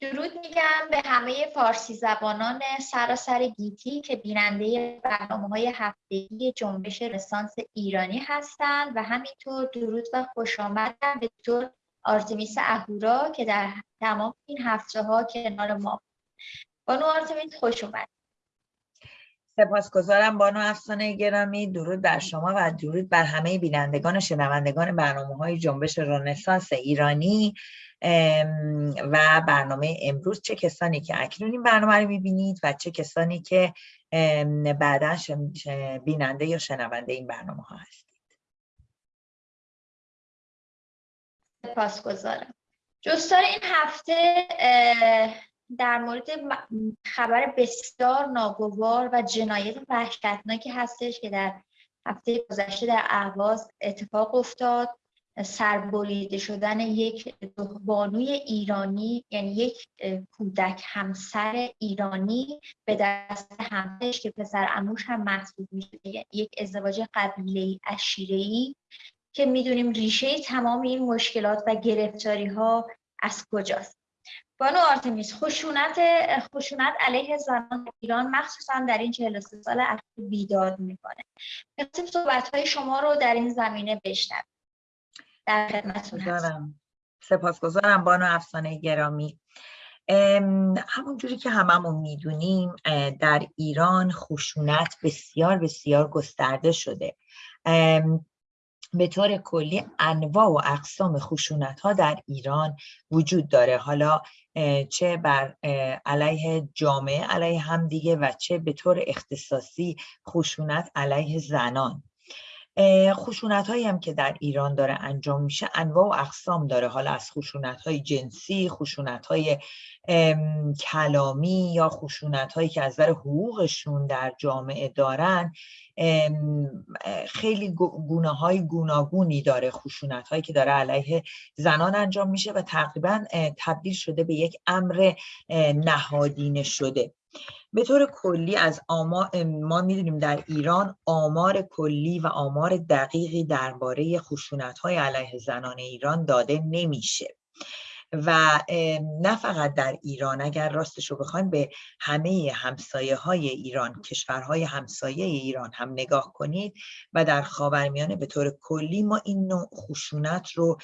درود میگم به همه فارسی زبانان سراسر گیتی که بیننده برنامه های هفتگی جنبش رسانس ایرانی هستند و همینطور درود و خوش آمدن به دکتر آرتمیس اهورا که در تمام این هفته ها کنار ما بانو آرتمیس خوش اومد سپاسگزارم بانو افسانه گرامی. درود بر شما و درود بر همه بینندگان و شنوندگان برنامه های جنبش رنسانس ایرانی. و برنامه امروز چه کسانی که اکنون این برنامه رو می‌بینید و چه کسانی که بعدا بیننده یا شنونده این برنامه ها هستید. سپاسگزارم. جستار این هفته در مورد خبر بسیار ناگوار و جنایت وحشتناکی هستش که در هفته گذشته در اهواز اتفاق افتاد. سربریده شدن یک بانوی ایرانی یعنی یک کودک همسر ایرانی به دست همسرش که پسر اموش هم محسوب میشه یک ازدواج قبیله ای که می‌دونیم ریشه تمام این مشکلات و گرفتاری ها از کجاست. بانو آرتمیس خشونت خشونت علیه زنان ایران مخصوصا در این 43 سال اخیر بیداد می‌کنه. می‌خواستیم صحبت های شما رو در این زمینه بشنویم. در خدمتتون هستم سپاسگزارم بانو افسانه گرامی. همونجوری که هممون می‌دونیم در ایران خشونت بسیار بسیار گسترده شده. به طور کلی انواع و اقسام خشونت ها در ایران وجود داره. حالا چه بر علیه جامعه علیه همدیگه و چه به طور اختصاصی خشونت علیه زنان. خشونت هایی هم که در ایران داره انجام میشه انواع و اقسام داره. حالا از خشونت های جنسی خشونت های کلامی یا خشونت هایی که از نظر حقوقشون در جامعه دارن خیلی گونه های گوناگونی داره. خشونت هایی که داره علیه زنان انجام میشه و تقریبا تبدیل شده به یک امر نهادینه شده. به طور کلی از آمار ما می‌دونیم در ایران آمار کلی و آمار دقیقی درباره خشونت های علیه زنان ایران داده نمیشه. و نه فقط در ایران اگر راستش رو بخوایم به همه همسایه های ایران کشورهای همسایه ایران هم نگاه کنید و در خاورمیانه به طور کلی ما این نوع خشونت رو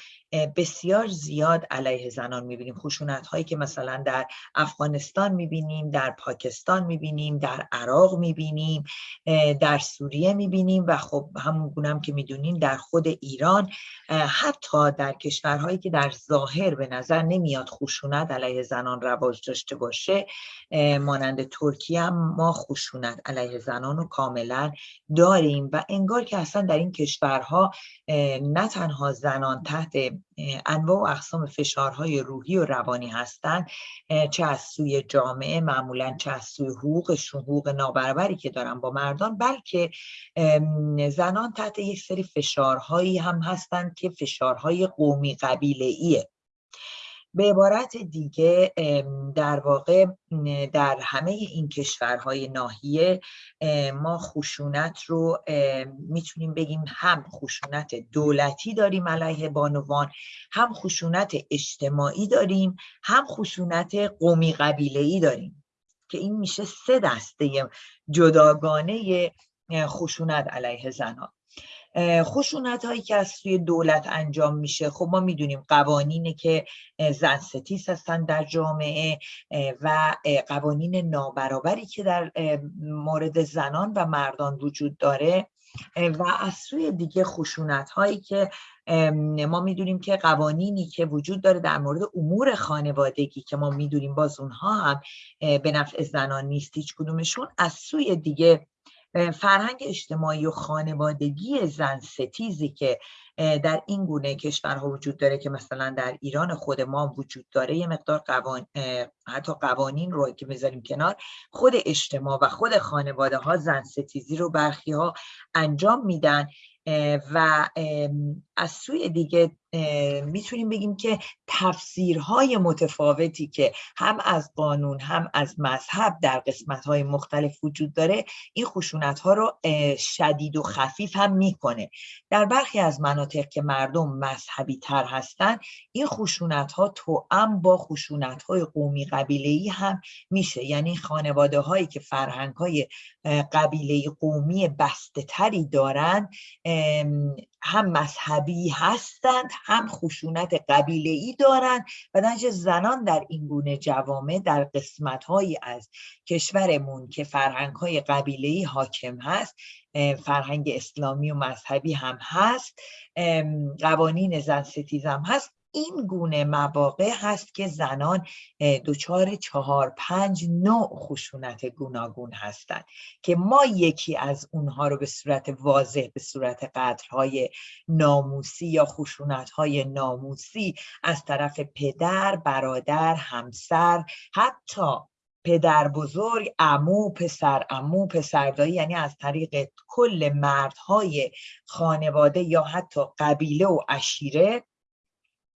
بسیار زیاد علیه زنان می‌بینیم. خشونت هایی که مثلا در افغانستان می‌بینیم در پاکستان می‌بینیم در عراق می‌بینیم در سوریه می‌بینیم و خب همون گونم که می‌دونیم در خود ایران حتی در کشورهایی که در ظاهر به نظر نمیاد خشونت علیه زنان رواج داشته باشه مانند ترکیه هم ما خشونت علیه زنان رو کاملا داریم و انگار که اصلا در این کشورها نه تنها زنان تحت انواع و اقسام فشارهای روحی و روانی هستند چه از سوی جامعه معمولا چه از سوی حقوقشون حقوق نابرابری که دارن با مردان بلکه زنان تحت یک سری فشارهایی هم هستند که فشارهای قومی قبیله ایه به عبارت دیگه در واقع در همه این کشورهای ناحیه ما خشونت رو می‌تونیم بگیم هم خشونت دولتی داریم علیه بانوان هم خشونت اجتماعی داریم هم خشونت قومی قبیله داریم که این میشه سه دسته جداگانه خشونت علیه زنان. خشونت هایی که از سوی دولت انجام میشه. خب ما می‌دونیم قوانینی که زن ستیز هستن در جامعه و قوانین نابرابری که در مورد زنان و مردان وجود داره. و از سوی دیگه خشونت هایی که ما می‌دونیم که قوانینی که وجود داره در مورد امور خانوادگی که ما می‌دونیم باز اونها هم به نفع زنان نیست هیچ کدومشون از سوی دیگه فرهنگ اجتماعی و خانوادگی زن ستیزی که در این گونه کشورها وجود داره که مثلا در ایران خود ما وجود داره یه مقدار قوان... حتی قوانین رو که بذاریم کنار خود اجتماع و خود خانواده ها زن ستیزی رو برخی ها انجام میدن و از سوی دیگه می‌تونیم بگیم که تفسیرهای متفاوتی که هم از قانون هم از مذهب در قسمتهای مختلف وجود داره این خشونت ها رو شدید و خفیف هم می‌کنه. در برخی از مناطق که مردم مذهبی تر هستن این خشونت ها توأم با خشونت های قومی قبیله ای هم میشه. یعنی خانواده هایی که فرهنگ های قبیله قومی بسته تری دارن هم مذهبی هستند هم خشونت قبیله ای دارند و نجه زنان در این گونه جوامع در قسمت هایی از کشورمون که فرهنگ های قبیله ای حاکم هست فرهنگ اسلامی و مذهبی هم هست قوانین زن ستیزم هست این گونه مواقع هست که زنان دچار چهار پنج نوع خشونت گوناگون هستند که ما یکی از اونها رو به صورت واضح به صورت قدرهای ناموسی یا خشونتهای ناموسی از طرف پدر، برادر، همسر حتی پدر بزرگ، امو، پسر امو، پسردایی یعنی از طریق کل مردهای خانواده یا حتی قبیله و عشیره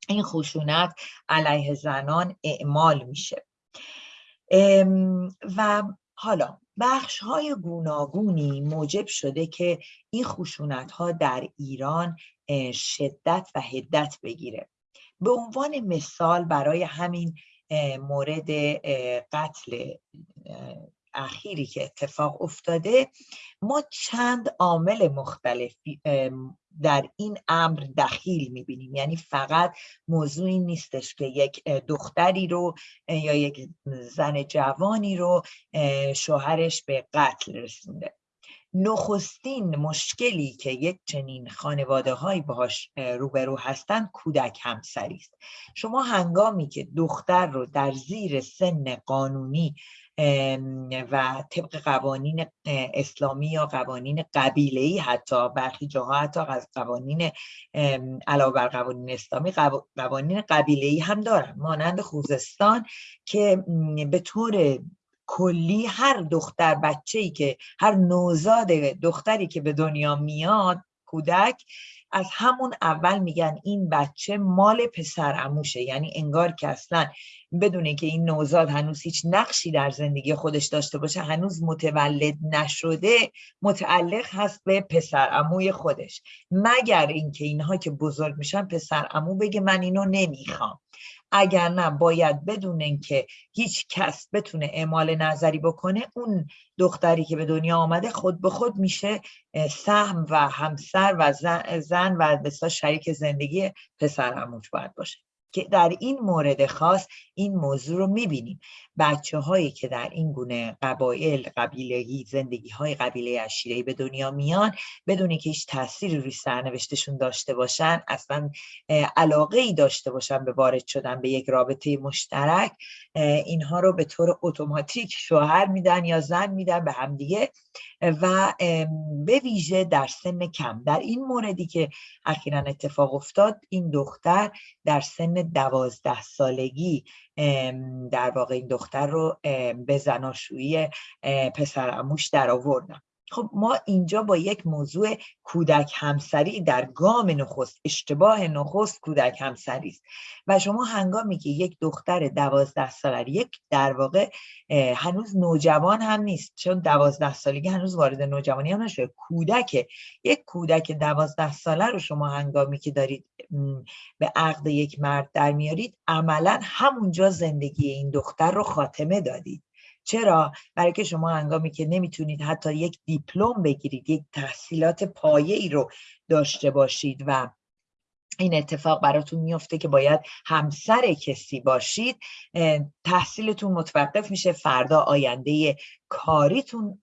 این خشونت علیه زنان اعمال میشه. و حالا بخش های گوناگونی موجب شده که این خشونت ها در ایران شدت و هدت بگیره. به عنوان مثال برای همین مورد قتل اخیری که اتفاق افتاده ما چند عامل مختلف در این امر دخیل می‌بینیم. یعنی فقط موضوعی نیستش که یک دختری رو یا یک زن جوانی رو شوهرش به قتل رسونده. نخستین مشکلی که یک چنین خانواده هایی باهاش روبرو هستند کودک همسری است. شما هنگامی که دختر رو در زیر سن قانونی و طبق قوانین اسلامی یا قوانین قبیله ای حتی برخی جاها حتی از قوانین علاوه بر قوانین اسلامی قوانین قبیله ای هم دارن. مانند خوزستان که به طور کلی هر دختر بچه ای که هر نوزاد دختری که به دنیا میاد کودک از همون اول میگن این بچه مال پسر اموشه یعنی انگار که اصلا بدونه که این نوزاد هنوز هیچ نقشی در زندگی خودش داشته باشه هنوز متولد نشده متعلق هست به پسر اموی خودش. مگر اینکه اینها که بزرگ میشن پسر امو بگه من اینو نمی‌خوام. اگر نه باید بدونن که هیچ کس بتونه اعمال نظری بکنه اون دختری که به دنیا آمده خود به خود میشه سهم و همسر و زن و بسا شریک زندگی پسر هموش باید باشه. که در این مورد خاص این موضوع رو می‌بینیم. بچه هایی که در این گونه قبایل قبیلهی زندگی های قبیله اشیرهی به دنیا میان بدون که هیچ تأثیری روی سرنوشتشون داشته باشن اصلا علاقه ای داشته باشن به وارد شدن به یک رابطه مشترک اینها رو به طور اتوماتیک شوهر میدن یا زن میدن به همدیگه و به ویژه در سن کم. در این موردی که اخیرا اتفاق افتاد این دختر در سن دوازده سالگی در واقع این دختر رو به زناشویی پسر اموش در آوردن خب ما اینجا با یک موضوع کودک همسری در گام نخست اشتباه نخست کودک همسری است. و شما هنگامی که یک دختر دوازده ساله یک در واقع هنوز نوجوان هم نیست چون دوازده سالگی هنوز وارد نوجوانی هم نشده. کودک یک کودک دوازده ساله رو شما هنگامی که دارید به عقد یک مرد در میارید عملا همونجا زندگی این دختر رو خاتمه دادید. چرا؟ برای که شما هنگامی که نمی‌تونید حتی یک دیپلم بگیرید یک تحصیلات پایه ای رو داشته باشید و این اتفاق براتون میفته که باید همسر کسی باشید تحصیلتون متوقف میشه فردا آینده کاریتون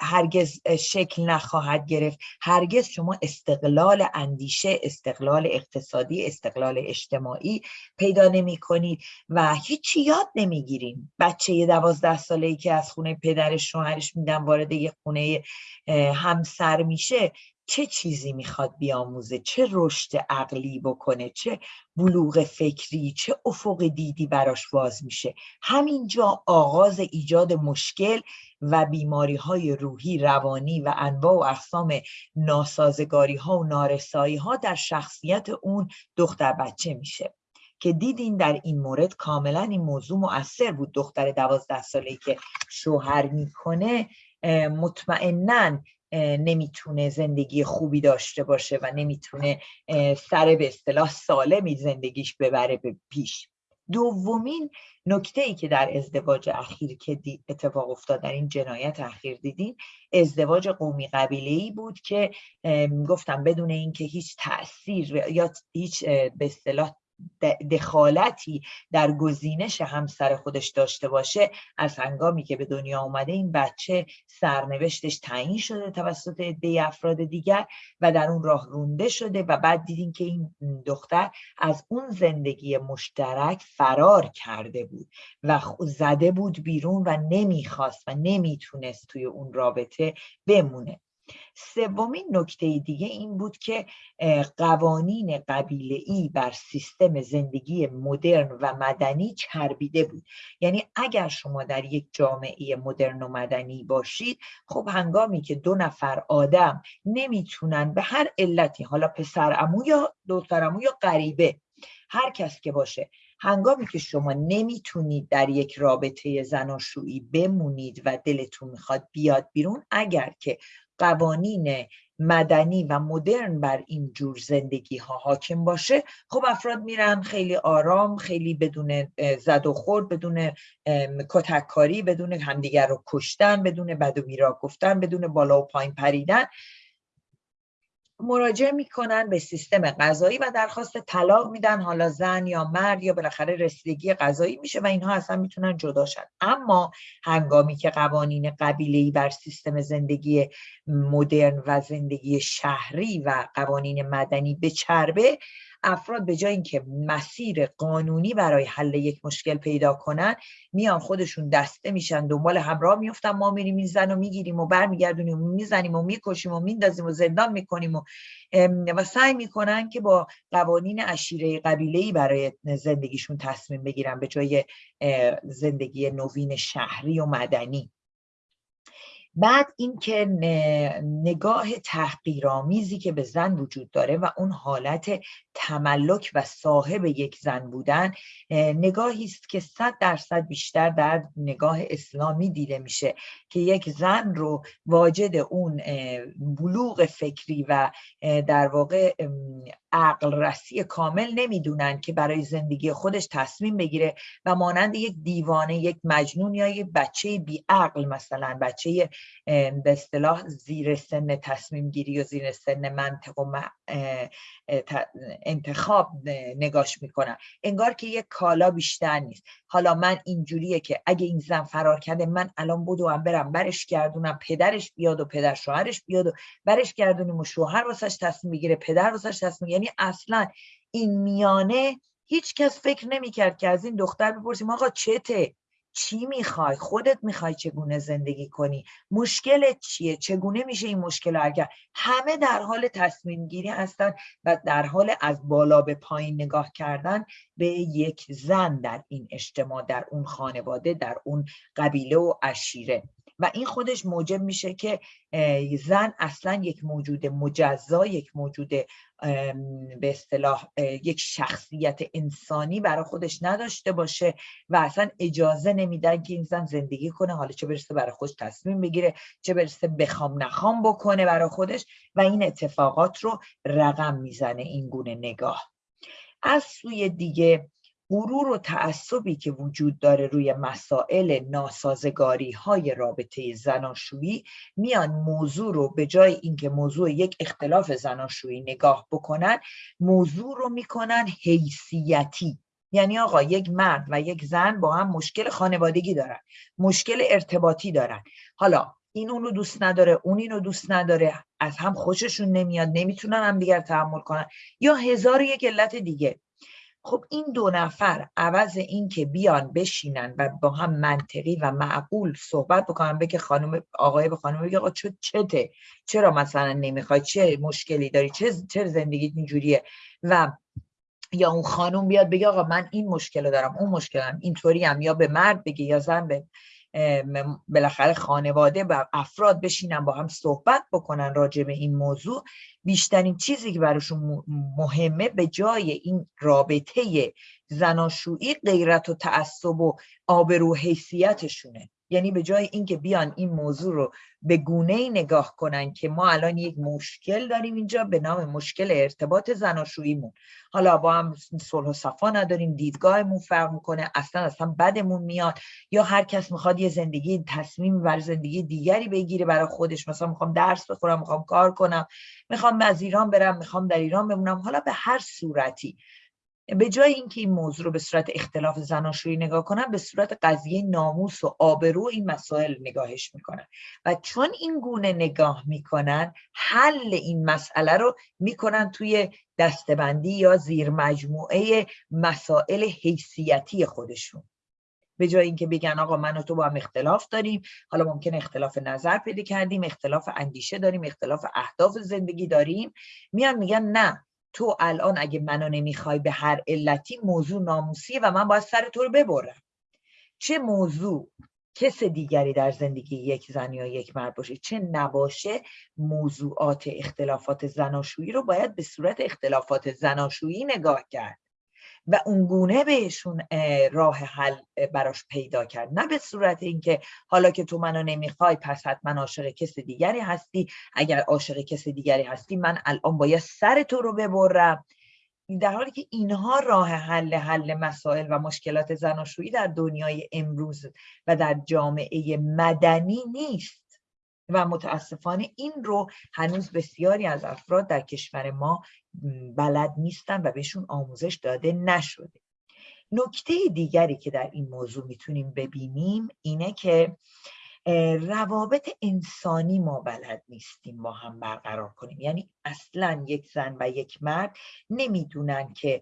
هرگز شکل نخواهد گرفت. هرگز شما استقلال اندیشه استقلال اقتصادی استقلال اجتماعی پیدا نمی کنید و هیچی یاد نمی‌گیریم بچه دوازده ساله ای که از خونه پدرش شوهرش میدن وارد یه خونه همسر میشه چه چیزی می‌خواد بیاموزه؟ چه رشد عقلی بکنه؟ چه بلوغ فکری؟ چه افق دیدی براش باز میشه؟ همینجا آغاز ایجاد مشکل و بیماری های روحی روانی و انواع و اقسام ناسازگاری ها و نارسایی ها در شخصیت اون دختر بچه میشه. که دیدین در این مورد کاملا این موضوع مؤثر بود. دختر دوازده ساله که شوهر می‌کنه مطمئنا نمی‌تونه زندگی خوبی داشته باشه و نمی‌تونه سر به اصطلاح سالمی زندگیش ببره به پیش. دومین نکته ای که در ازدواج اخیر که اتفاق افتاد در این جنایت اخیر دیدین ازدواج قومی قبیله ای بود که گفتم بدون اینکه هیچ تاثیر یا هیچ به اصطلاح دخالتی در گزینش همسر خودش داشته باشه از هنگامی که به دنیا آمده این بچه سرنوشتش تعیین شده توسط عده افراد دیگر و در اون راه رونده شده و بعد دیدیم که این دختر از اون زندگی مشترک فرار کرده بود و زده بود بیرون و نمی‌خواست و نمی‌تونست توی اون رابطه بمونه. سومین نکته دیگه این بود که قوانین قبیله ای بر سیستم زندگی مدرن و مدنی چربیده بود. یعنی اگر شما در یک جامعه مدرن و مدنی باشید خب هنگامی که دو نفر آدم نمی‌تونن به هر علتی حالا پسر امو یا دختر امو یا غریبه هر کس که باشه هنگامی که شما نمی‌تونید در یک رابطه زناشویی بمونید و دلتون می‌خواد بیاد بیرون اگر که قوانین مدنی و مدرن بر این جور زندگی ها حاکم باشه خب افراد میرن خیلی آرام خیلی بدون زد و خورد بدون کتککاری بدون همدیگر رو کشتن بدون بد و بیرا گفتن بدون بالا و پایین پریدن. مراجعه می‌کنن به سیستم غذایی و درخواست طلاق میدن. حالا زن یا مرد یا بالاخره رسیدگی غذایی میشه و اینها اصلا می‌تونن جدا شن. اما هنگامی که قوانین قبیله‌ای بر سیستم زندگی مدرن و زندگی شهری و قوانین مدنی به چربه افراد به جای اینکه مسیر قانونی برای حل یک مشکل پیدا کنن میان خودشون دسته میشن دنبال همراه میفتن ما میریم این زن رو می‌گیریم و برمیگردونیم و می‌زنیم و می‌کشیم و میندازیم و زندان می‌کنیم و, و سعی می‌کنن که با قوانین عشیره قبیله برای زندگیشون تصمیم بگیرن به جای زندگی نوین شهری و مدنی. بعد اینکه نگاه تحقیرآمیزی که به زن وجود داره و اون حالت تملک و صاحب یک زن بودن نگاهی است که صد درصد بیشتر در نگاه اسلامی دیده میشه که یک زن رو واجد اون بلوغ فکری و در واقع عقل رسی کامل نمی‌دونن که برای زندگی خودش تصمیم بگیره و مانند یک دیوانه یک مجنون یا یک بچه بی عقل مثلا بچه به اصطلاح زیر سن تصمیم گیری و زیر سن منطق و انتخاب نگاش می‌کنن. انگار که یک کالا بیشتر نیست. حالا من اینجوریه که اگه این زن فرار کرده من الان بودو هم برم برش گردونم پدرش بیاد و پدر شوهرش بیاد و برش گردونیم و شوهر واسش تصمیم بگیره پدر واسش تصمیم یعنی اصلا این میانه هیچ کس فکر نمی‌کرد که از این دختر بپرسیم آقا چته؟ چی می‌خوای؟ خودت می‌خوای چگونه زندگی کنی؟ مشکلت چیه؟ چگونه میشه این مشکل اگر همه در حال تصمیم گیری هستن و در حال از بالا به پایین نگاه کردن به یک زن در این اجتماع در اون خانواده در اون قبیله و اشیره. و این خودش موجب میشه که زن اصلا یک موجود مجزا یک موجود به اصطلاح یک شخصیت انسانی برای خودش نداشته باشه و اصلا اجازه نمیدن که این زن زندگی کنه. حالا چه برسه برای خودش تصمیم بگیره چه برسه بخوام نخوام بکنه برای خودش و این اتفاقات رو رقم می‌زنه این گونه نگاه. از سوی دیگه غرور و تعصبی که وجود داره روی مسائل ناسازگاری های رابطه زناشویی میان موضوع رو به جای اینکه موضوع یک اختلاف زناشویی نگاه بکنن موضوع رو می‌کنن حیثیتی. یعنی آقا یک مرد و یک زن با هم مشکل خانوادگی دارن مشکل ارتباطی دارن. حالا این اون رو دوست نداره اون این رو دوست نداره از هم خوششون نمیاد نمی‌تونن هم دیگر تحمل کنن. یا هزار یک علت دیگه. خب این دو نفر عوض این که بیان بشینن و با هم منطقی و معقول صحبت بکنن بگه خانم آقای به خانم بگه آقا چته؟ چرا مثلا نمی‌خوای؟ چه مشکلی داری؟ چه چه زندگی اینجوریه؟ و یا اون خانم بیاد بگه آقا من این مشکل دارم اون مشکلم اینطوری هم یا به مرد بگه یا زن به بالاخره خانواده و افراد بشینن با هم صحبت بکنن راجع به این موضوع. بیشترین چیزی که براشون مهمه به جای این رابطه زناشویی غیرت و تعصب و آبرو حیثیتشونه. یعنی به جای اینکه بیان این موضوع رو به گونه ای نگاه کنن که ما الان یک مشکل داریم اینجا به نام مشکل ارتباط زناشوییمون. حالا با هم صلح و صفا نداریم دیدگاهمون فرق می‌کنه اصلا اصلا بدمون میاد. یا هر کس می‌خواد یه زندگی تصمیم بر زندگی دیگری بگیره برای خودش. مثلا می‌خوام درس بخورم می‌خوام کار کنم می‌خوام از ایران برم می‌خوام در ایران بمونم. حالا به هر صورتی به جای اینکه این موضوع رو به صورت اختلاف زناشویی نگاه کنن به صورت قضیه ناموس و آبرو این مسائل نگاهش می‌کنن. و چون این گونه نگاه می‌کنن حل این مسئله رو می‌کنن توی دستبندی یا زیر مجموعه مسائل حیثیتی خودشون. به جای اینکه بگن آقا من و تو با هم اختلاف داریم حالا ممکن اختلاف نظر پیدا کردیم اختلاف اندیشه داریم اختلاف اهداف زندگی داریم میان میگن نه. تو الان اگه منو نمی‌خوای به هر علتی موضوع ناموسیه و من باید سر تو رو ببرم. چه موضوع کس دیگری در زندگی یک زن یا یک مرد باشه چه نباشه موضوعات اختلافات زناشویی رو باید به صورت اختلافات زناشویی نگاه کرد. و اونگونه بهشون راه حل براش پیدا کرد. نه به صورت اینکه حالا که تو منو نمی‌خوای پس حتما عاشق کس دیگری هستی. اگر عاشق کس دیگری هستی من الان باید سر تو رو ببرم. در حالی که اینها راه حل حل مسائل و مشکلات زناشویی در دنیای امروز و در جامعه مدنی نیست. و متاسفانه این رو هنوز بسیاری از افراد در کشور ما بلد نیستن و بهشون آموزش داده نشده. نکته دیگری که در این موضوع می‌تونیم ببینیم اینه که روابط انسانی ما بلد نیستیم با هم برقرار کنیم. یعنی اصلا یک زن و یک مرد نمی‌دونن که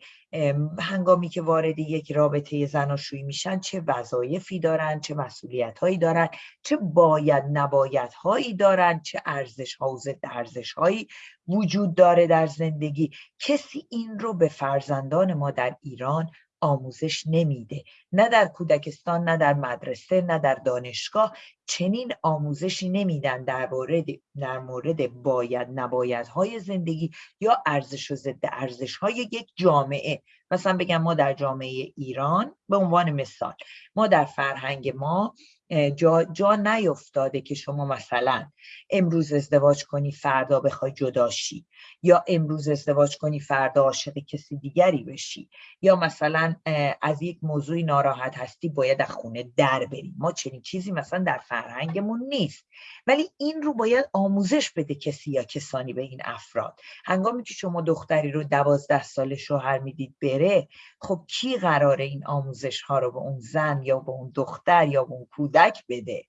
هنگامی که وارد یک رابطه زناشویی میشن چه وظایفی دارن چه مسئولیت هایی دارن چه باید نباید هایی دارن چه ارزش ها و ضد ارزش هایی وجود داره در زندگی. کسی این رو به فرزندان ما در ایران آموزش نمیده. نه در کودکستان نه در مدرسه نه در دانشگاه چنین آموزشی نمیدن در مورد در مورد باید نباید های زندگی یا ارزش و ضد ارزش های یک جامعه. مثلا بگم ما در جامعه ایران به عنوان مثال ما در فرهنگ ما جا, جا نیفتاده که شما مثلا امروز ازدواج کنی فردا بخوای جداشی یا امروز ازدواج کنی فردا عاشق کسی دیگری بشی. یا مثلا از یک موضوعی ناراحت هستی باید از خونه در بری ما چنین چیزی مثلا در فرهنگمون نیست. ولی این رو باید آموزش بده کسی یا کسانی به این افراد. هنگامی که شما دختری رو دوازده سال شوهر می‌دید بره خب کی قراره این آموزش ها رو به اون زن یا به اون دختر یا به اون کودک بده.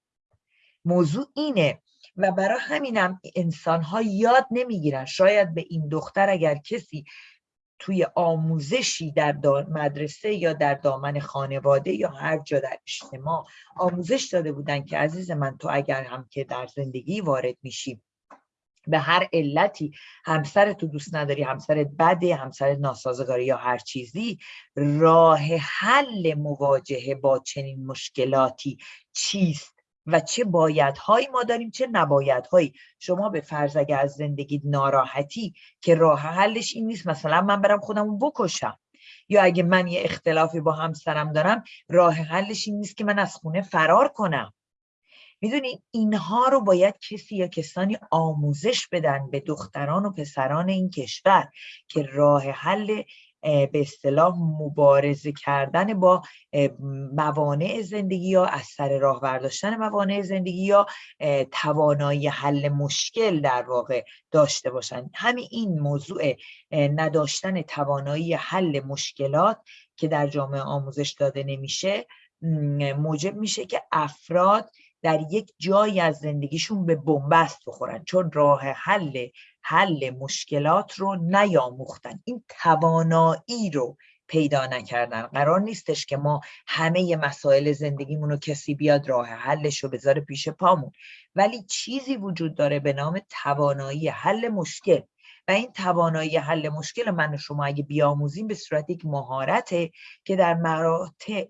موضوع اینه و برای همینم انسان ها یاد نمی‌گیرن. شاید به این دختر اگر کسی توی آموزشی در مدرسه یا در دامن خانواده یا هر جا در اجتماع آموزش داده بودن که عزیز من تو اگر هم که در زندگی وارد میشی به هر علتی همسر تو دوست نداری همسرت بده همسرت ناسازگاری یا هر چیزی راه حل مواجهه با چنین مشکلاتی چیست؟ و چه بایدهایی ما داریم چه نبایدهایی؟ شما به فرض اگه از زندگی ناراحتی که راه حلش این نیست مثلا من برم خودمو بکشم. یا اگه من یه اختلافی با همسرم دارم راه حلش این نیست که من از خونه فرار کنم. می‌دونید اینها رو باید کسی یا کسانی آموزش بدن به دختران و پسران این کشور که راه حل به اصطلاح مبارزه کردن با موانع زندگی یا از سر راه برداشتن موانع زندگی یا توانایی حل مشکل در واقع داشته باشند همین این موضوع نداشتن توانایی حل مشکلات که در جامعه آموزش داده نمیشه موجب میشه که افراد در یک جایی از زندگیشون به بنبست بخورن چون راه حل حل مشکلات رو نیاموختن. این توانایی رو پیدا نکردن. قرار نیستش که ما همه مسائل زندگیمون رو کسی بیاد راه حلش رو بذاره پیش پامون. ولی چیزی وجود داره به نام توانایی حل مشکل. و این توانایی حل مشکل من و شما اگه بیاموزیم به صورت یک مهارته که در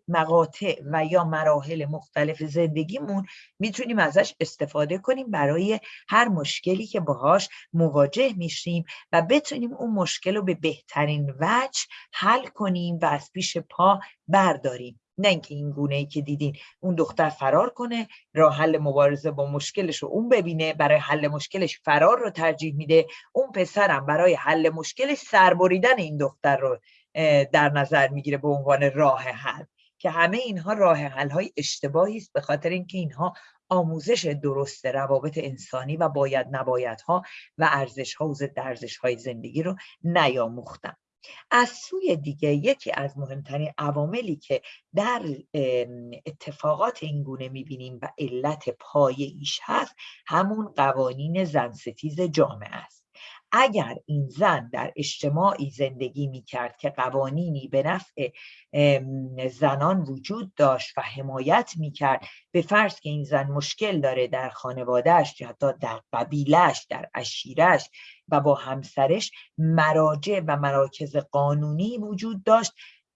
مقاطع و یا مراحل مختلف زندگیمون می‌تونیم ازش استفاده کنیم برای هر مشکلی که باهاش مواجه میشیم و بتونیم اون مشکل رو به بهترین وجه حل کنیم و از پیش پا برداریم. نه اینکه این گونه ای که دیدین اون دختر فرار کنه راه حل مبارزه با مشکلش رو اون ببینه برای حل مشکلش فرار رو ترجیح میده. اون پسرم برای حل مشکلش سربریدن این دختر رو در نظر می‌گیره به عنوان راه حل. که همه اینها راه حل های اشتباهی است به خاطر اینکه اینها آموزش درست روابط انسانی و باید نباید ها و ارزش ها و ضد ارزش های زندگی رو نیاموختن. از سوی دیگه یکی از مهمترین عواملی که در اتفاقات این گونه می‌بینیم و علت پایه ایش هست همون قوانین زنستیز جامعه است. اگر این زن در اجتماعی زندگی می کرد که قوانینی به نفع زنان وجود داشت و حمایت می کرد به فرض که این زن مشکل داره در خانوادهش یا حتی در قبیلش در اشیرش و با همسرش مراجع و مراکز قانونی وجود داشت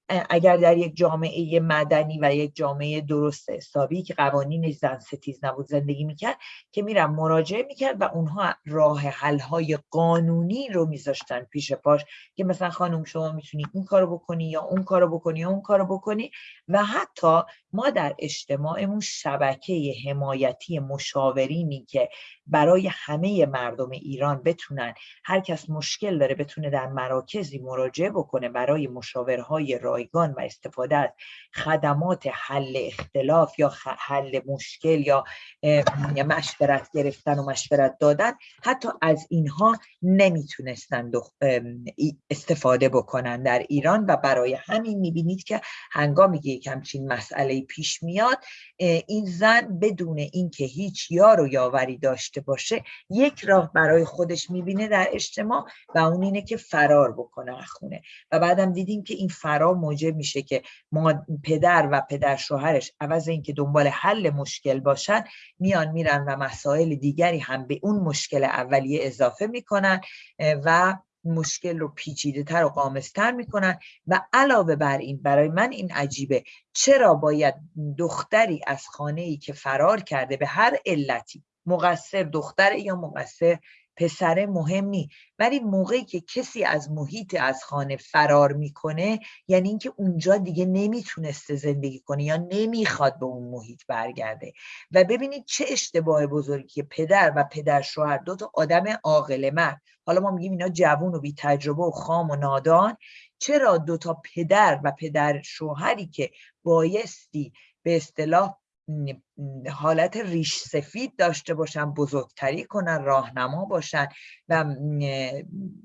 اگر در یک جامعه مدنی و یک جامعه درست حسابی که قوانین زن ستیز نبود زندگی می‌کرد که میرم مراجعه می‌کرد و اونها راه حل های قانونی رو میذاشتن پیش پاش که مثلا خانم شما می‌تونی این کارو بکنی یا اون کارو بکنی یا اون کارو بکنی و حتی ما در اجتماعمون شبکه حمایتی مشاورینی که برای همه مردم ایران بتونن هر کس مشکل داره بتونه در مراکزی مراجعه بکنه برای مشاورهای رایگان و استفاده از خدمات حل اختلاف یا حل مشکل یا مشورت گرفتن و مشورت دادن حتی از اینها نمی‌تونستن استفاده بکنن در ایران و برای همین می‌بینید که هنگامی که یک همچین مسئله پیش میاد این زن بدون اینکه هیچ یار و یاوری داشته باشه یک راه برای خودش می‌بینه در اجتماع و اون اینه که فرار بکنه از خونه. و بعدم دیدیم که این فرار موجب میشه که ما پدر و پدر شوهرش عوض اینکه دنبال حل مشکل باشن میان میرن و مسائل دیگری هم به اون مشکل اولیه اضافه می‌کنن و مشکل رو پیچیده تر و قامستر می‌کنن و علاوه بر این برای من این عجیبه. چرا باید دختری از خانه ای که فرار کرده به هر علتی مقصر دختر یا مقصر پسر مهمی ولی موقعی که کسی از محیط از خانه فرار می‌کنه یعنی اینکه اونجا دیگه نمی‌تونسته زندگی کنه یا نمی‌خواد به اون محیط برگرده. و ببینید چه اشتباه بزرگی که پدر و پدر شوهر دو تا آدم عاقل مرد حالا ما میگیم اینا جوون و بی تجربه و خام و نادان. چرا دو تا پدر و پدر شوهری که بایستی به اصطلاح حالت ریش سفید داشته باشن بزرگتری کنن راهنما باشن و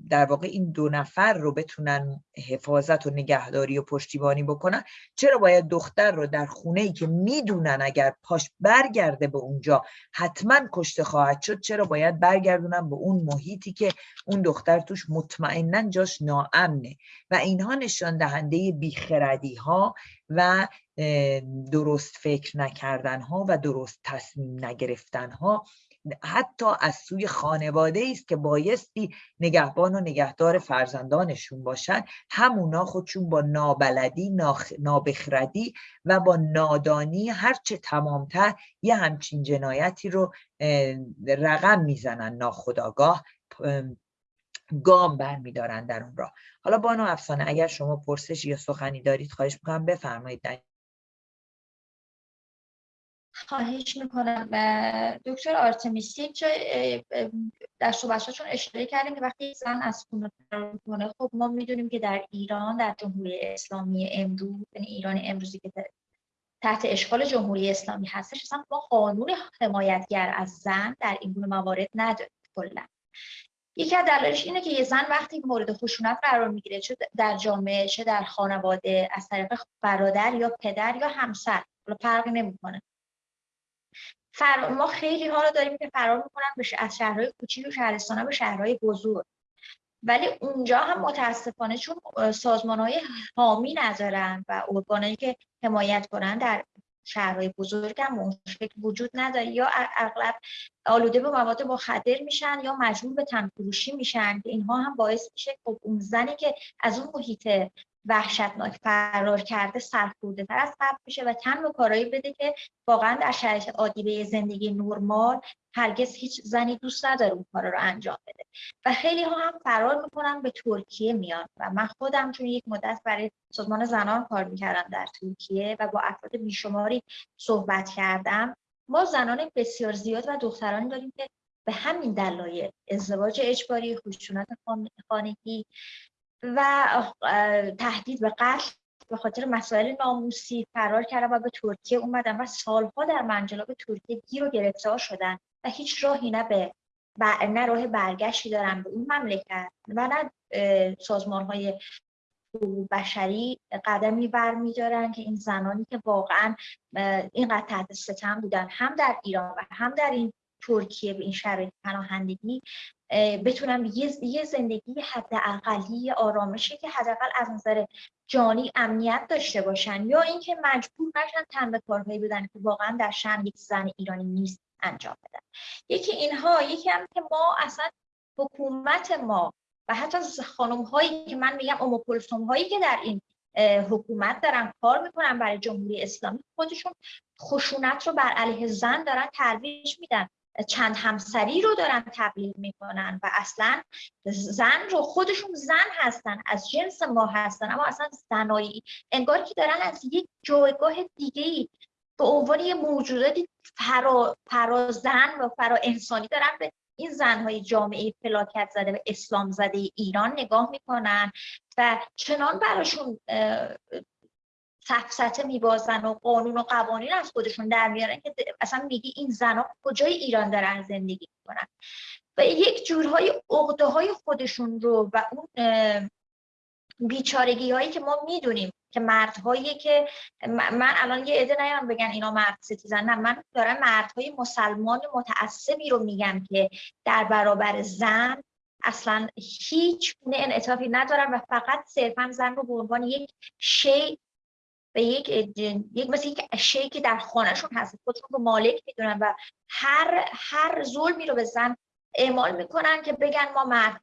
در واقع این دو نفر رو بتونن حفاظت و نگهداری و پشتیبانی بکنن. چرا باید دختر رو در خونه ای که می‌دونن اگر پاش برگرده به اونجا حتما کشته خواهد شد چرا باید برگردونن به اون محیطی که اون دختر توش مطمئنا جاش ناامنه؟ و اینها نشان دهنده بیخردی ها و درست فکر نکردن ها و درست تصمیم نگرفتن ها حتی از سوی خانواده است که بایستی نگهبان و نگهدار فرزندانشون باشن. همونا خودشون با نابلدی نابخردی و با نادانی هرچه تمامتر یه همچین جنایتی رو رقم می‌زنن ناخداگاه گام برمیدارن در اون راه. حالا بانو افسانه اگر شما پرسش یا سخنی دارید خواهش می‌کنم بفرمایید. خواهش می‌کنم. دکتر آرتمیس یک جای در چون اشاره کردیم که وقتی زن از خونه فرار می‌کنه خب ما می‌دونیم که در ایران در جمهوری اسلامی امروز یعنی ایران امروزی که تحت اشغال جمهوری اسلامی هستش اصلا ما قانون حمایتگر از زن در این گونه موارد نداریم کلا. یکی از دلایلش اینه که یه زن وقتی مورد خشونت قرار می‌گیره چه در جامعه چه در خانواده از طریق برادر یا پدر یا همسر فرقی نمی‌کنه. فر... ما خیلی ها رو داریم که فرار می‌کنن به از شهرهای کوچیک و شهرستان به شهرهای بزرگ. ولی اونجا هم متاسفانه چون سازمان های حامی ندارن و ارگانایی که حمایت کنن در شهرهای بزرگ هم اون وجود نداره یا اغلب آلوده به مواد مخدر میشن یا مجبور به تنفروشی میشن که اینها هم باعث میشه خب اون زنی که از اون محیط وحشتناک فرار کرده سرخورده تر از قبل میشه و تن به کارایی بده که واقعا در شرایط عادی به زندگی نرمال هرگز هیچ زنی دوست نداره اون کارا رو انجام بده. و خیلی ها هم فرار می‌کنن به ترکیه میان و من خودم چون یک مدت برای سازمان زنان کار می‌کردم در ترکیه و با افراد بیشماری صحبت کردم ما زنان بسیار زیاد و دخترانی داریم که به همین دلایل ازدواج اجباری خشونت خانگی و تهدید به قتل به خاطر مسائل ناموسی فرار کردن و به ترکیه اومدن و سالها در منجلاب ترکیه گیر و گرفتار شدن و هیچ راهی نه به نه راه برگشتی دارن به اون مملکت و نه سازمان های بشری قدمی برمیدارن که این زنانی که واقعا اینقدر تحت ستم بودن هم در ایران و هم در این ترکیه به این شرایط پناهندگی بتونن یه, زندگی حداقلی آرامشی که حداقل از نظر جانی امنیت داشته باشن یا اینکه مجبور نشن تن به کارهایی بدن که واقعا در شن یک زن ایرانی نیست انجام بدن. یکی اینها یکی هم که ما اصلا حکومت ما و حتی خانم هایی که من میگم اموکلسوم هایی که در این حکومت دارن کار می‌کنن برای جمهوری اسلامی خودشون خشونت رو بر علیه زن دارن ترویج میدن. چند همسری رو دارن تبلیغ می‌کنن و اصلا زن رو خودشون زن هستن از جنس ما هستن اما اصلا زنایی. انگار که دارن از یک جایگاه دیگه ای به عنوان یه موجوداتی فرا, فرا زن و فرا انسانی دارن به این زنهای جامعه فلاکت زده و اسلام زده ایران نگاه می‌کنن و چنان براشون سفسته میبازن و قانون و قوانین از خودشون در میارن که اصلا میگی این زنها کجای ایران دارن زندگی می‌کنن. و یک جورهای عقده های خودشون رو و اون بیچارگی هایی که ما می‌دونیم که مردهایی که من الان یه عده نیام بگن اینا مرد ستیزن نه من دارم مردهای مسلمان متعصبی رو میگم که در برابر زن اصلا هیچ گونه انعطافی ندارن و فقط صرفا زن رو به عنوان یک شی به یک یک مثل یک اشیایی که در خانهشون هست. خودشون رو مالک می‌دونن و هر هر ظلمی رو به زن اعمال می‌کنن که بگن ما مرد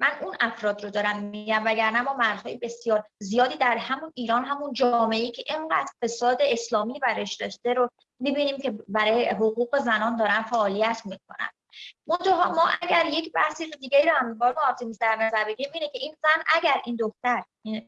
من اون افراد رو دارم میگم وگرنه ما مردهای بسیار زیادی در همون ایران همون جامعه که اینقدر فساد اسلامی برش داشته رو می‌بینیم که برای حقوق زنان دارن فعالیت می‌کنن. منتها ما اگر یک بحثی رو دیگه رو هم با آرتیمیس در نظر بگیریم اینه که این زن اگر این دختر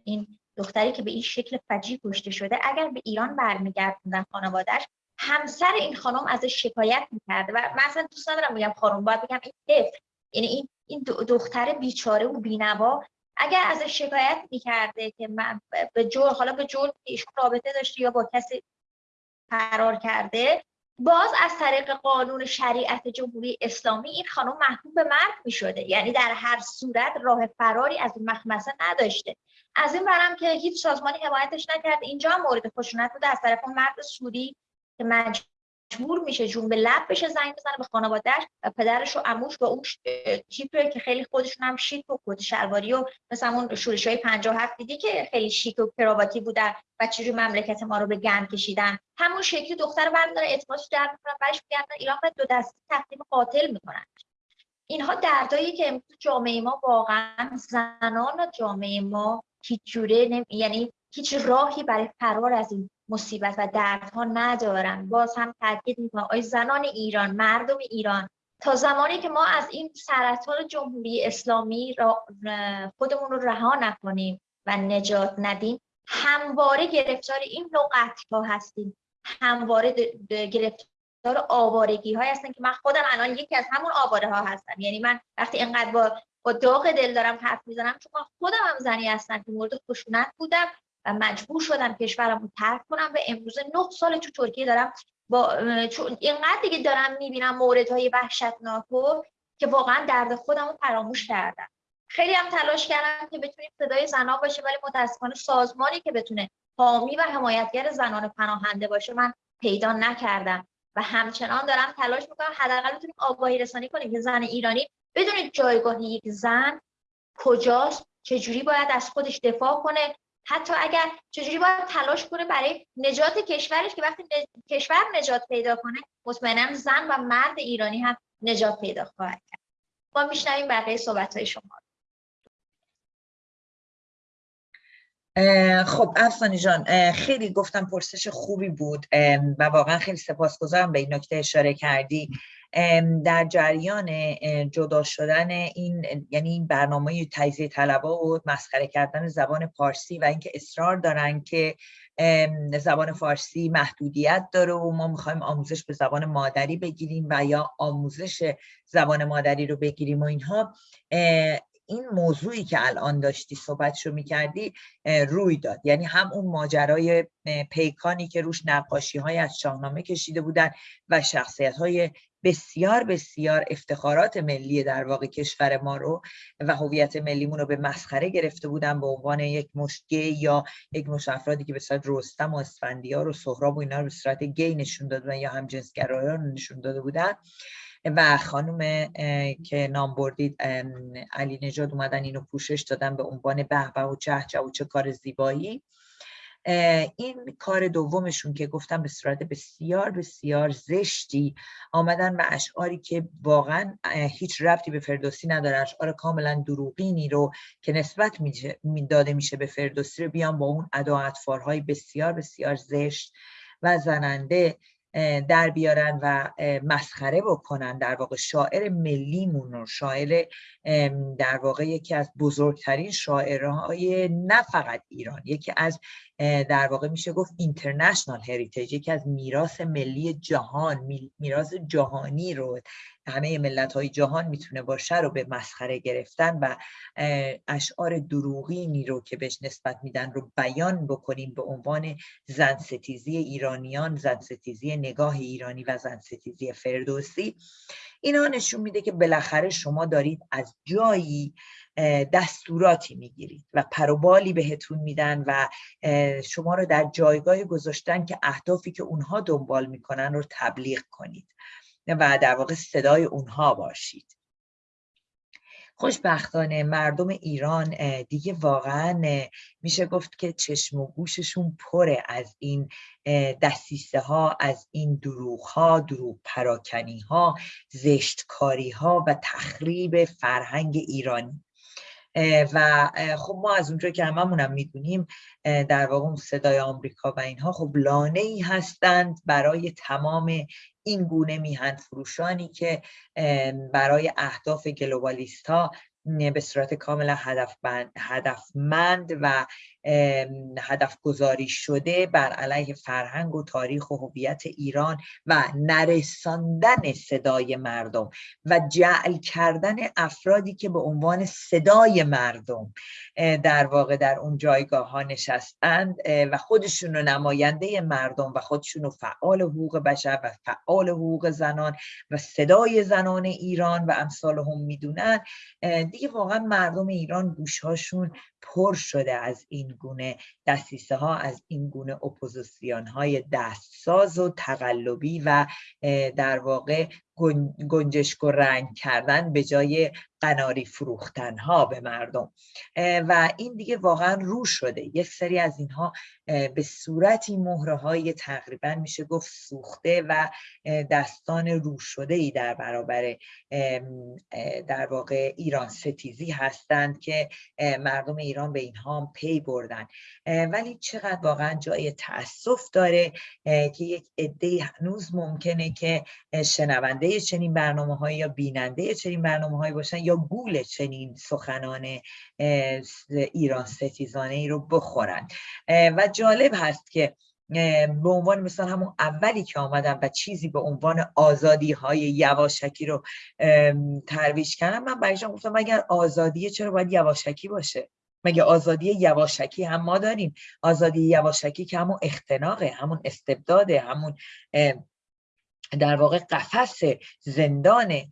این دختری که به این شکل فجی کشته شده اگر به ایران برمیگردوندن خانوادهش همسر این خانم ازش شکایت می‌کرده و من اصلا دوست ندارم بگم خانم باید بگم این طفل یعنی این این دختر بیچاره و بینوا اگر ازش شکایت می‌کرده که من به جور حالا به جور ایشون رابطه داشته یا با کسی فرار کرده باز از طریق قانون شریعت جمهوری اسلامی این خانم محکوم به مرگ می شده یعنی در هر صورت راه فراری از این مخمسه نداشته. از این برم که هیچ سازمانی حمایتش نکرد. اینجا هم مورد خشونت بوده. از طرف اون مرد سوری که مجبور میشه جون به لب بشه زنگ بزنه به خانوادهش و پدرش و عموش با اون تیپه که خیلی خودشون هم شیک و کت شلواری و مثلا اون شورش های 57 دیدی که خیلی شیک و کرواتی بودن و چجوری مملکت ما رو به گند کشیدن. همون شکلی دختر رو برمیدارن اعتمادش جلب می‌کنن برش میگردن ایران دو دستی تقدیم قاتل می‌کنن. اینها دردایی که امروز جامعه ما واقعا زنان جامعه ما هیچ جوره یعنی هیچ راهی برای فرار از این مصیبت و دردها ندارن باز هم تاکید می‌کنم. آی زنان ایران مردم ایران تا زمانی که ما از این سرطان جمهوری اسلامی را خودمون رو رها نکنیم و نجات ندیم همواره گرفتار این نوع ها هستیم. همواره گرفتار آوارگی های هستن که من خودم الان یکی از همون آواره ها هستم. یعنی من وقتی اینقدر با با داغ دل دارم حرف می‌زنم چون خودم هم زنی هستم که مورد خشونت بودم و مجبور شدم کشورم رو ترک کنم و امروز نه سال تو ترکیه دارم با چون اینقدر دیگه دارم می‌بینم موردهای وحشتناک که واقعا درد خودم رو فراموش کردم. خیلی هم تلاش کردم که بتونیم صدای زنا باشه ولی متاسفانه سازمانی که بتونه حامی و حمایتگر زنان پناهنده باشه من پیدا نکردم. و همچنان دارم تلاش می‌کنم حداقل بتونیم آگاهی رسانی کنیم که زن ایرانی بدونید جایگاه یک زن کجاست؟ چجوری باید از خودش دفاع کنه؟ حتی اگر چجوری باید تلاش کنه برای نجات کشورش که وقتی کشور نجات پیدا کنه مطمئنا زن و مرد ایرانی هم نجات پیدا خواهد کرد. ما میشنویم بقیه صحبت های شما خب افسانی جان خیلی گفتم پرسش خوبی بود و واقعا خیلی سپاسگزارم به این نکته اشاره کردی. در جریان جدا شدن این یعنی این برنامه تجزیه طلبا و مسخره کردن زبان پارسی و اینکه اصرار دارن که زبان فارسی محدودیت داره و ما می‌خوایم آموزش به زبان مادری بگیریم و یا آموزش زبان مادری رو بگیریم و اینها این موضوعی که الان داشتی صحبتشو می‌کردی روی داد. یعنی هم اون ماجرای پیکانی که روش نقاشی های از شاهنامه کشیده بودن و شخصیت های بسیار بسیار افتخارات ملی در واقع کشور ما رو و هویت ملیمون رو به مسخره گرفته بودن به عنوان یک مشگه یا یک مش افرادی که به صورت رستم و اسفندیار و سهراب و اینا رو به صورت گی نشون دادن یا هم جنسگرایان نشون داده بودن. و خانم که نام بردید علی نجاد اومدن اینو پوشش دادن به عنوان به و چه چه و چه کار زیبایی. این کار دومشون که گفتم به صورت بسیار بسیار زشتی آمدن و اشعاری که واقعا هیچ رفتی به فردوسی نداره. اشعار کاملا دروغینی رو که نسبت داده میشه به فردوسی رو بیان با اون ادا بسیار بسیار زشت و زننده در بیارن و مسخره بکنن در واقع شاعر ملیمون رو. شاعر در واقع یکی از بزرگترین شاعرهای نه فقط ایران یکی از در واقع میشه گفت اینترنشنال هریتیج یکی از میراث ملی جهان میراث جهانی رو همه ملت های جهان می‌تونه باشه رو به مسخره گرفتن و اشعار دروغینی رو که بهش نسبت میدن رو بیان بکنیم به عنوان زن ستیزی ایرانیان زن ستیزی نگاه ایرانی و زن ستیزی فردوسی. اینا نشون میده که بالاخره شما دارید از جایی دستوراتی می‌گیرید و پروبالی بهتون میدن و شما رو در جایگاه گذاشتن که اهدافی که اونها دنبال می‌کنن رو تبلیغ کنید و در واقع صدای اونها باشید. خوشبختانه مردم ایران دیگه واقعا میشه گفت که چشم و گوششون پره از این دستیسه ها از این دروغ ها دروغ پراکنی ها زشتکاری ها و تخریب فرهنگ ایرانی. و خب ما از اونجا که هممونم می‌دونیم در واقع اون صدای آمریکا و اینها خب لانه ای هستند برای تمام این گونه میهن فروشانی که برای اهداف گلوبالیست ها به صورت کاملا هدفمند و هدف گذاری شده بر علیه فرهنگ و تاریخ و هویت ایران و نرساندن صدای مردم و جعل کردن افرادی که به عنوان صدای مردم در واقع در اون جایگاه ها نشستند و خودشون رو نماینده مردم و خودشون رو فعال حقوق بشر و فعال حقوق زنان و صدای زنان ایران و امثال هم می‌دونن. دیگه واقعا مردم ایران گوشهاشون پر شده از این گونه دستیسه ها از این گونه اپوزیسیون های دستساز و تقلبی و در واقع گنجشک و رنگ کردن به جای قناری فروختن ها به مردم. و این دیگه واقعا رو شده. یک سری از اینها به صورتی مهره های تقریبا میشه گفت سوخته و دستان رو شده ای در برابر در واقع ایران ستیزی هستند که مردم ایران به اینها پی بردن. ولی چقدر واقعا جای تاسف داره که یک عده هنوز ممکنه که شنونده چنین برنامه های یا بیننده چنین برنامه هایی باشن یا گول چنین سخنان ایران ستیزانه ای رو بخورن. و جالب هست که به عنوان مثلا همون اولی که آمدم و چیزی به عنوان آزادی های یواشکی رو ترویج کردم من برایشان گفتم اگر آزادیه چرا باید یواشکی باشه؟ مگه آزادی یواشکی هم ما داریم؟ آزادی یواشکی که همون اختناقه همون استبداده همون در واقع قفس زندانه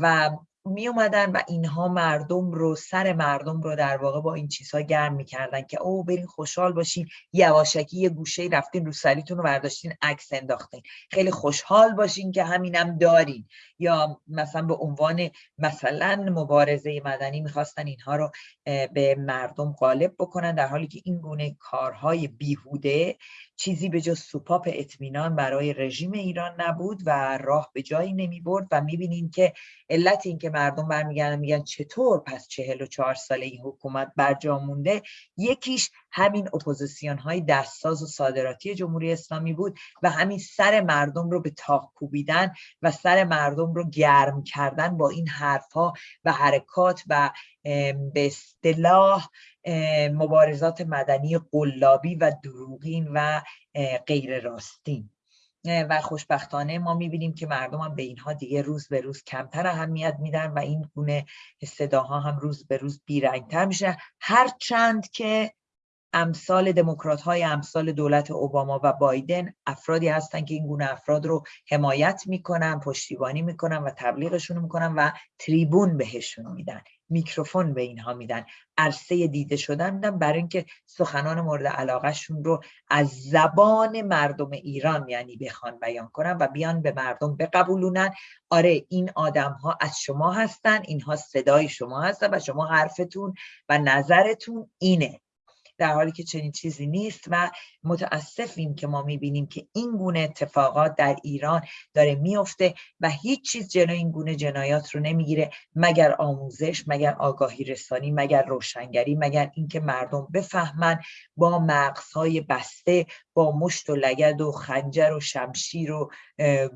و می اومدن و اینها مردم رو سر مردم رو در واقع با این چیزها گرم می‌کردن که او برین خوشحال باشین یواشکی یه گوشه رفتین رو سریتون رو برداشتین عکس انداختین. خیلی خوشحال باشین که همینم دارین. یا مثلا به عنوان مثلا مبارزه مدنی می‌خواستن اینها رو به مردم غالب بکنن در حالی که این گونه کارهای بیهوده چیزی به جز سوپاپ اطمینان برای رژیم ایران نبود و راه به جایی نمی برد و می‌بینیم که علت این که مردم برمیگردن میگن چطور پس چهل و چهار ساله این حکومت برجا مونده یکیش همین اپوزیسیون های دستساز و صادراتی جمهوری اسلامی بود و همین سر مردم رو به طاق کوبیدن و سر مردم رو گرم کردن با این حرفها و حرکات و به اصطلاح مبارزات مدنی قلابی و دروغین و غیر راستین و خوشبختانه ما می‌بینیم که مردم هم به اینها دیگه روز به روز کمتر اهمیت میدن و این گونه صداها هم روز به روز بیرنگتر میشه هرچند که امثال دموکرات های امثال دولت اوباما و بایدن افرادی هستن که این گونه افراد رو حمایت می‌کنن پشتیبانی می‌کنن و تبلیغشون می‌کنن و تریبون بهشون میدن. میکروفون به اینها میدن. عرصه دیده شدن میدن برای اینکه سخنان مورد علاقهشون رو از زبان مردم ایران یعنی بخوان بیان کنن و بیان به مردم بقبولونن. آره این آدم ها از شما هستن اینها صدای شما هستن و شما حرفتون و نظرتون اینه. در حالی که چنین چیزی نیست و متاسفیم که ما می‌بینیم که این گونه اتفاقات در ایران داره میفته و هیچ چیز جلوی این گونه جنایات رو نمی‌گیره مگر آموزش مگر آگاهی رسانی مگر روشنگری مگر اینکه مردم بفهمن با مغزهای بسته با مشت و لگد و خنجر و شمشیر و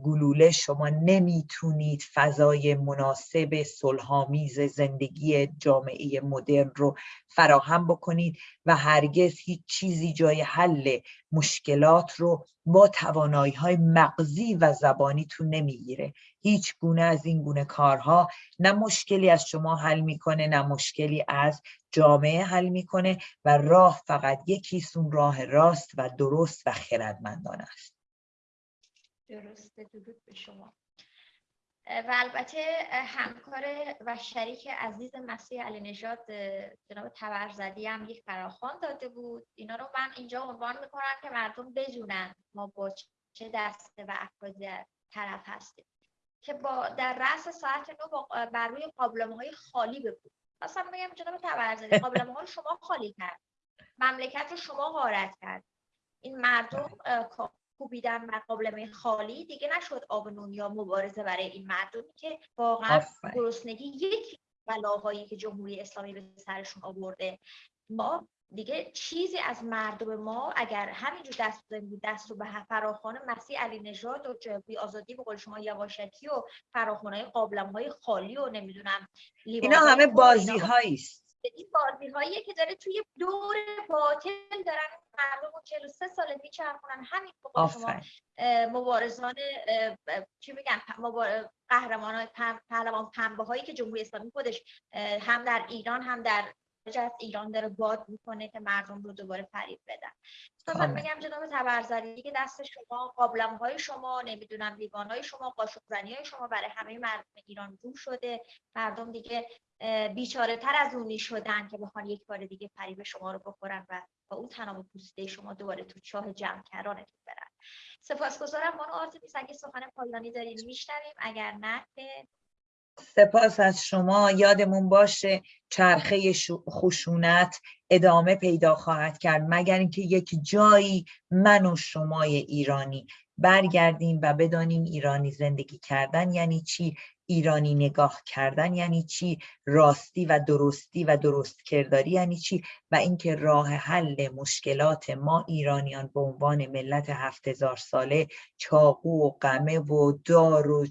گلوله شما نمی‌تونید فضای مناسب صلحآمیز زندگی جامعه مدرن رو فراهم بکنید و هرگز هیچ چیزی جای حل مشکلات رو با توانایی های مغزی و زبانیتون نمی‌گیره. هیچ گونه از این گونه کارها نه مشکلی از شما حل می‌کنه نه مشکلی از جامعه حل می‌کنه و راه فقط یکیسون راه راست و درست و خردمندانه است. درسته. درود به شما. و البته همکار و شریک عزیز مسیح علی نژاد جناب تبرزدی هم یک فراخوان داده بود. اینا رو من اینجا عنوان می‌کنم که مردم بدونن ما با چه دسته و افراد طرف هستیم. که با در رأس ساعت نو بر روی قابلمه های خالی ببود مثلا بگم جناب تبرزدی قابلمه رو شما خالی کرد. مملکت رو شما غارت کرد. این مردم کوبیدن قابلمه خالی. دیگه نشد آب نون یا مبارزه برای این مردمی که واقعا گرسنگی یک بلاهایی که جمهوری اسلامی به سرشون آورده. ما دیگه چیزی از مردم ما اگر همینجور دست بزنیم دست رو به فراخان مسیح علی نژاد و بی آزادی به قول شما یواشکی و فراخان های قابلم های خالی و نمی‌دونم اینا همه بازی است این بازی هایی که داره توی دور باطل دارن مردم 43 ساله میچرخونن. همین به شما مبارزان چی میگن قهرمان های پهلوان پنبه هایی که جمهوری اسلامی خودش هم در ایران هم در از ایران داره باد می‌کنه که مردم رو دوباره فریب بدن. من میگم جناب تبرزدی که دست شما قابلم های شما نمی‌دونم لیوان های شما قاشق های شما برای همه مردم ایران رو شده. مردم دیگه بیچاره تر از اونی شدن که بخوان یک بار دیگه فریب شما رو بخورن و با اون تنام پوسته شما دوباره تو چاه جمع کرانتون برن. سپاسگزارم مانو آرتمیس اگه سخن پایانی دارین میشنویم. اگر نه که سپاس از شما. یادمون باشه چرخه خشونت ادامه پیدا خواهد کرد مگر اینکه یک جایی من و شمای ایرانی برگردیم و بدانیم ایرانی زندگی کردن یعنی چی؟ ایرانی نگاه کردن یعنی چی؟ راستی و درستی و درست کرداری یعنی چی؟ و اینکه راه حل مشکلات ما ایرانیان به عنوان ملت هفت هزار ساله چاقو و قمه و دار و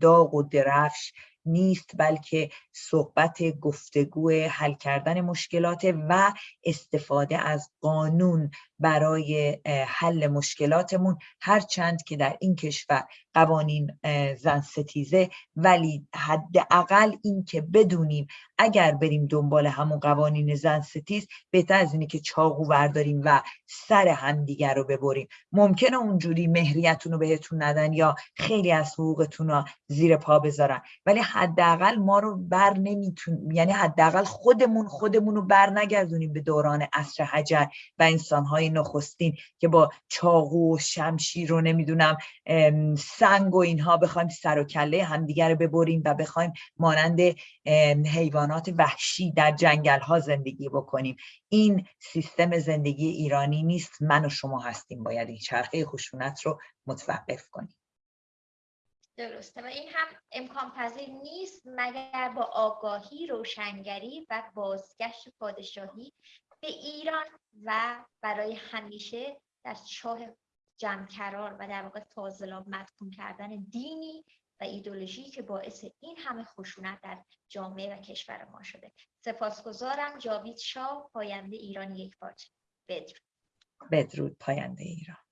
داغ و درفش نیست بلکه صحبت گفتگو حل کردن مشکلات و استفاده از قانون برای حل مشکلاتمون. هرچند که در این کشور قوانین زن ستیزه ولی حداقل این که بدونیم اگر بریم دنبال همون قوانین زن ستیز بهتر از اینه که چاقو ورداریم و سر همدیگر رو ببریم. ممکنه اونجوری مهریتون رو بهتون ندن یا خیلی از حقوقتون رو زیر پا بذارن. ولی حداقل ما رو بر نمیتون یعنی حداقل خودمون خودمون رو بر نگردونیم به دوران عصر حجر و انسانهای نخستین که با چاقو و شمشیر رو نمی‌دونم سنگ و اینها بخوایم سر و کله همدیگر رو ببریم و بخوایم مانند حیوانات وحشی در جنگل ها زندگی بکنیم. این سیستم زندگی ایرانی نیست. من و شما هستیم. باید این چرخه خشونت رو متوقف کنیم. درسته. و این هم امکان پذیر نیست مگر با آگاهی روشنگری و بازگشت پادشاهی ایران و برای همیشه در چاه جمع و در واقع فاضلاب مدفون کردن دینی و ایدولوژی که باعث این همه خشونت در جامعه و کشور ما شده. سپاسگزارم. جاوید شاه پاینده ایران یک پارچه بدرود. بدرود پاینده ایران.